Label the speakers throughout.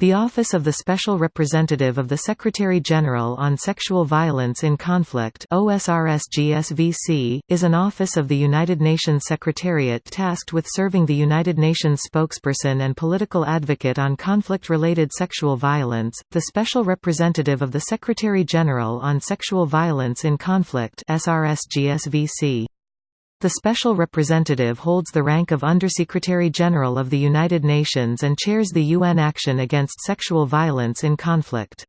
Speaker 1: The Office of the Special Representative of the Secretary-General on Sexual Violence in Conflict OSRSGSVC, is an office of the United Nations Secretariat tasked with serving the United Nations spokesperson and political advocate on conflict-related sexual violence, the Special Representative of the Secretary-General on Sexual Violence in Conflict SRSGSVC. The Special Representative holds the rank of Undersecretary-General of the United Nations and chairs the UN Action Against Sexual Violence in Conflict.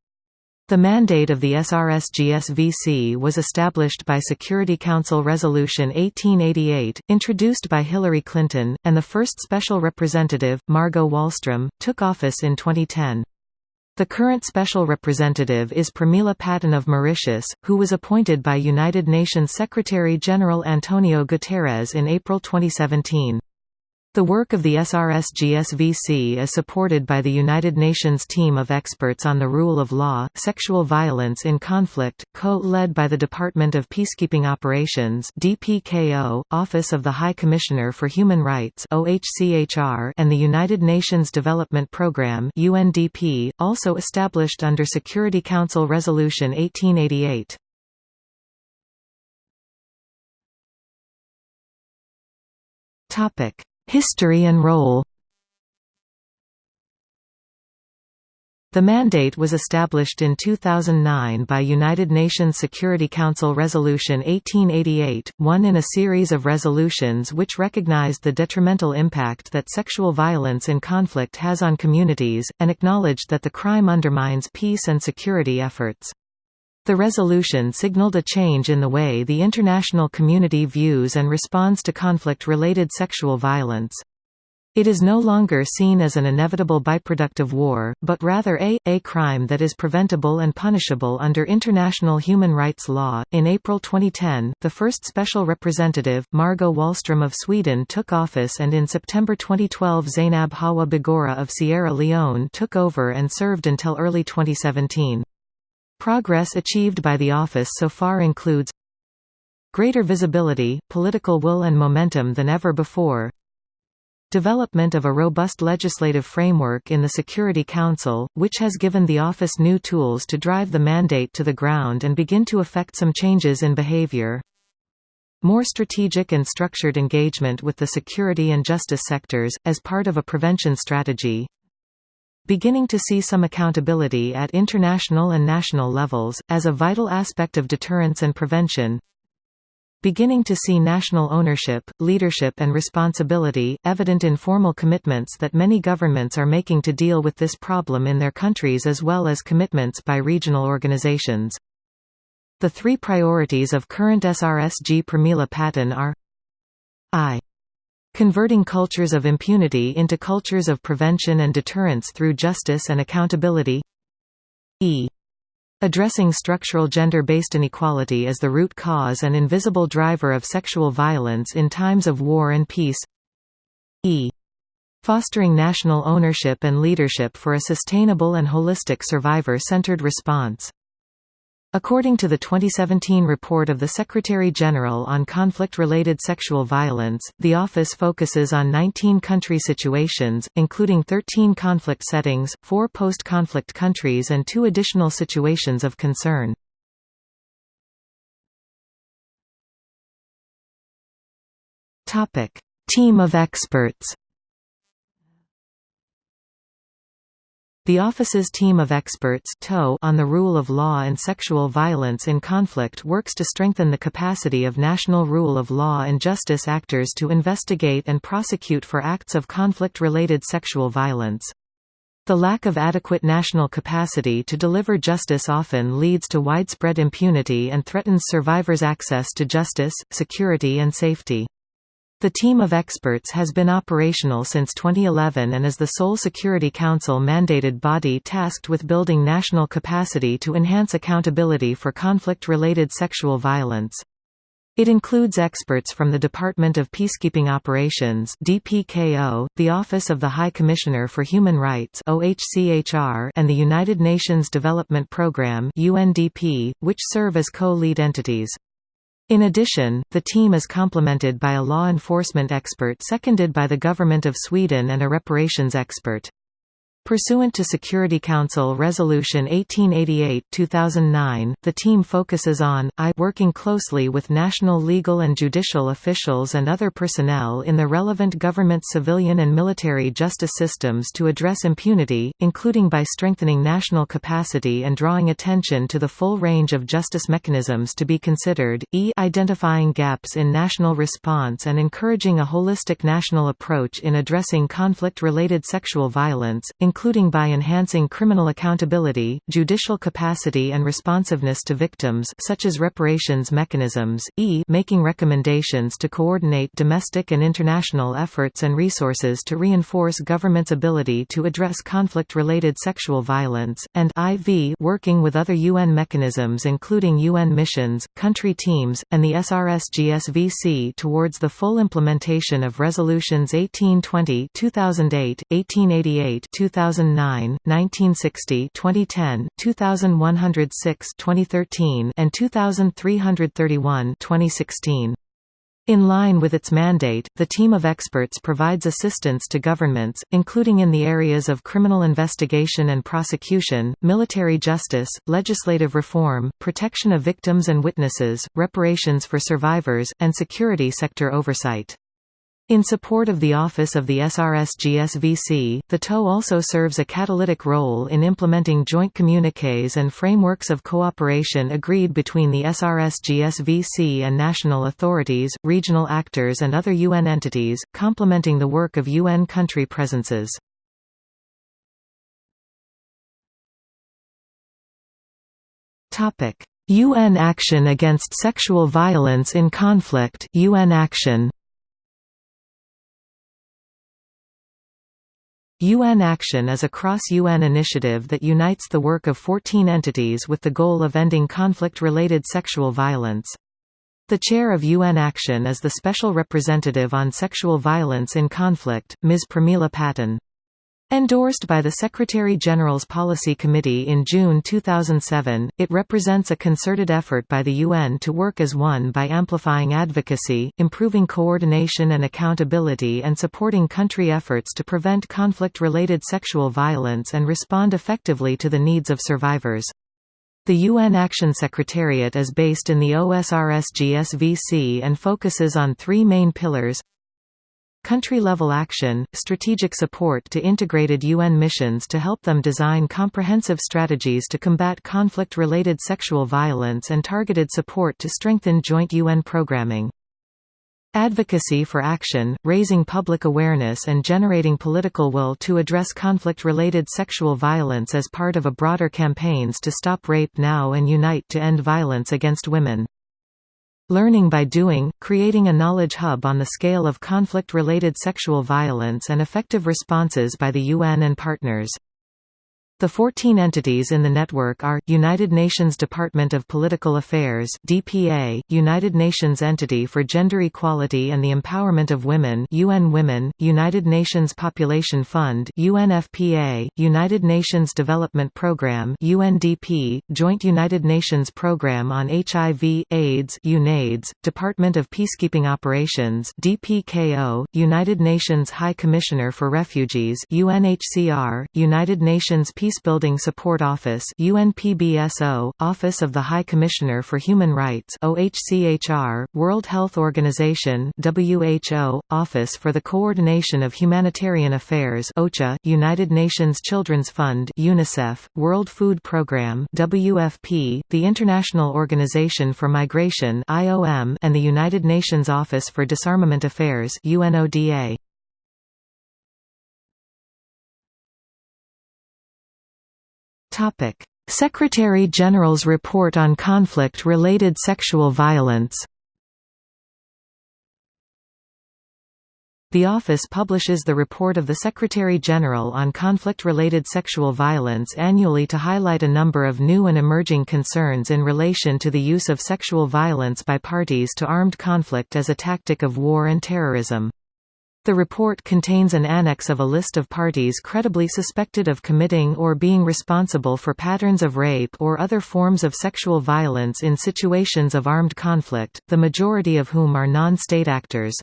Speaker 1: The mandate of the SRSGSVC was established by Security Council Resolution 1888, introduced by Hillary Clinton, and the first Special Representative, Margot Wallström, took office in 2010. The current Special Representative is Pramila Patten of Mauritius, who was appointed by United Nations Secretary-General Antonio Guterres in April 2017. The work of the SRSGSVC is supported by the United Nations Team of Experts on the Rule of Law, Sexual Violence in Conflict, co-led by the Department of Peacekeeping Operations DPKO, Office of the High Commissioner for Human Rights OHCHR, and the United Nations Development Programme UNDP, also established under Security Council Resolution 1888. Topic History and role The mandate was established in 2009 by United Nations Security Council Resolution 1888, one in a series of resolutions which recognized the detrimental impact that sexual violence in conflict has on communities, and acknowledged that the crime undermines peace and security efforts. The resolution signaled a change in the way the international community views and responds to conflict-related sexual violence. It is no longer seen as an inevitable byproduct of war, but rather a, a crime that is preventable and punishable under international human rights law. In April 2010, the first special representative, Margot Wallström of Sweden took office and in September 2012 Zainab Hawa Bangura of Sierra Leone took over and served until early 2017. Progress achieved by the office so far includes greater visibility, political will and momentum than ever before development of a robust legislative framework in the Security Council, which has given the office new tools to drive the mandate to the ground and begin to effect some changes in behavior more strategic and structured engagement with the security and justice sectors, as part of a prevention strategy beginning to see some accountability at international and national levels, as a vital aspect of deterrence and prevention beginning to see national ownership, leadership and responsibility, evident in formal commitments that many governments are making to deal with this problem in their countries as well as commitments by regional organizations. The three priorities of current SRSG Pramila Patten are I Converting cultures of impunity into cultures of prevention and deterrence through justice and accountability e. Addressing structural gender-based inequality as the root cause and invisible driver of sexual violence in times of war and peace e. Fostering national ownership and leadership for a sustainable and holistic survivor-centered response According to the 2017 report of the Secretary-General on conflict-related sexual violence, the office focuses on 19 country situations, including 13 conflict settings, 4 post-conflict countries and 2 additional situations of concern. Team of experts The office's team of experts on the rule of law and sexual violence in conflict works to strengthen the capacity of national rule of law and justice actors to investigate and prosecute for acts of conflict-related sexual violence. The lack of adequate national capacity to deliver justice often leads to widespread impunity and threatens survivors' access to justice, security and safety. The team of experts has been operational since 2011 and is the sole Security Council-mandated body tasked with building national capacity to enhance accountability for conflict-related sexual violence. It includes experts from the Department of Peacekeeping Operations DPKO, the Office of the High Commissioner for Human Rights OHCHR, and the United Nations Development Programme UNDP, which serve as co-lead entities. In addition, the team is complemented by a law enforcement expert seconded by the Government of Sweden and a reparations expert. Pursuant to Security Council Resolution 1888-2009, the team focuses on, I working closely with national legal and judicial officials and other personnel in the relevant government civilian and military justice systems to address impunity, including by strengthening national capacity and drawing attention to the full range of justice mechanisms to be considered, e identifying gaps in national response and encouraging a holistic national approach in addressing conflict-related sexual violence, including by enhancing criminal accountability, judicial capacity and responsiveness to victims such as reparations mechanisms, e making recommendations to coordinate domestic and international efforts and resources to reinforce government's ability to address conflict-related sexual violence, and iv working with other UN mechanisms including UN missions, country teams, and the SRSGSVC towards the full implementation of Resolutions 1820 2008, 1888 2000 2009, 1960 2010, 2106 2013 and 2331 2016. In line with its mandate, the team of experts provides assistance to governments, including in the areas of criminal investigation and prosecution, military justice, legislative reform, protection of victims and witnesses, reparations for survivors, and security sector oversight. In support of the office of the SRSGSVC, the TOE also serves a catalytic role in implementing joint communiques and frameworks of cooperation agreed between the SRSGSVC and national authorities, regional actors and other UN entities, complementing the work of UN country presences. UN action against sexual violence in conflict UN action UN Action is a cross-UN initiative that unites the work of 14 entities with the goal of ending conflict-related sexual violence. The chair of UN Action is the Special Representative on Sexual Violence in Conflict, Ms. Pramila Patten. Endorsed by the Secretary-General's Policy Committee in June 2007, it represents a concerted effort by the UN to work as one by amplifying advocacy, improving coordination and accountability and supporting country efforts to prevent conflict-related sexual violence and respond effectively to the needs of survivors. The UN Action Secretariat is based in the OSRS-GSVC and focuses on three main pillars Country-level action, strategic support to integrated UN missions to help them design comprehensive strategies to combat conflict-related sexual violence and targeted support to strengthen joint UN programming. Advocacy for action, raising public awareness and generating political will to address conflict-related sexual violence as part of a broader campaigns to stop rape now and unite to end violence against women. Learning by doing, creating a knowledge hub on the scale of conflict-related sexual violence and effective responses by the UN and partners. The 14 entities in the network are, United Nations Department of Political Affairs DPA, United Nations Entity for Gender Equality and the Empowerment of Women UN Women, United Nations Population Fund UNFPA, United Nations Development Programme UNDP, Joint United Nations Programme on HIV, AIDS UNAIDS, Department of Peacekeeping Operations DPKO, United Nations High Commissioner for Refugees UNHCR, United Nations Peace Peacebuilding Support Office UNPBSO, Office of the High Commissioner for Human Rights OHCHR, World Health Organization WHO, Office for the Coordination of Humanitarian Affairs OCHA, United Nations Children's Fund UNICEF, World Food Programme WFP, the International Organization for Migration IOM, and the United Nations Office for Disarmament Affairs UNODA. Secretary-General's Report on Conflict-Related Sexual Violence The office publishes the report of the Secretary-General on conflict-related sexual violence annually to highlight a number of new and emerging concerns in relation to the use of sexual violence by parties to armed conflict as a tactic of war and terrorism. The report contains an annex of a list of parties credibly suspected of committing or being responsible for patterns of rape or other forms of sexual violence in situations of armed conflict, the majority of whom are non-state actors.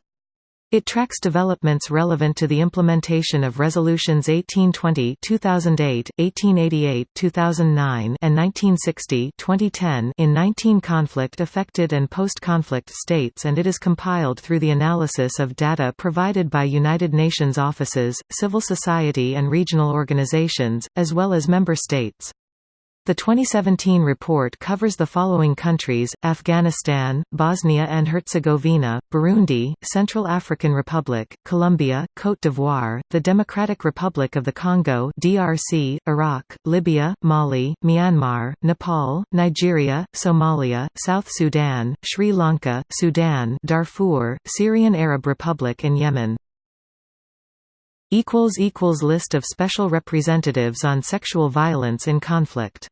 Speaker 1: It tracks developments relevant to the implementation of Resolutions 1820 2008, 1888 2009 and 1960 2010 in 19 conflict-affected and post-conflict states and it is compiled through the analysis of data provided by United Nations offices, civil society and regional organizations, as well as member states. The 2017 report covers the following countries, Afghanistan, Bosnia and Herzegovina, Burundi, Central African Republic, Colombia, Côte d'Ivoire, the Democratic Republic of the Congo DRC, Iraq, Libya, Mali, Myanmar, Nepal, Nigeria, Somalia, South Sudan, Sri Lanka, Sudan Darfur, Syrian Arab Republic and Yemen. List of special representatives on sexual violence in conflict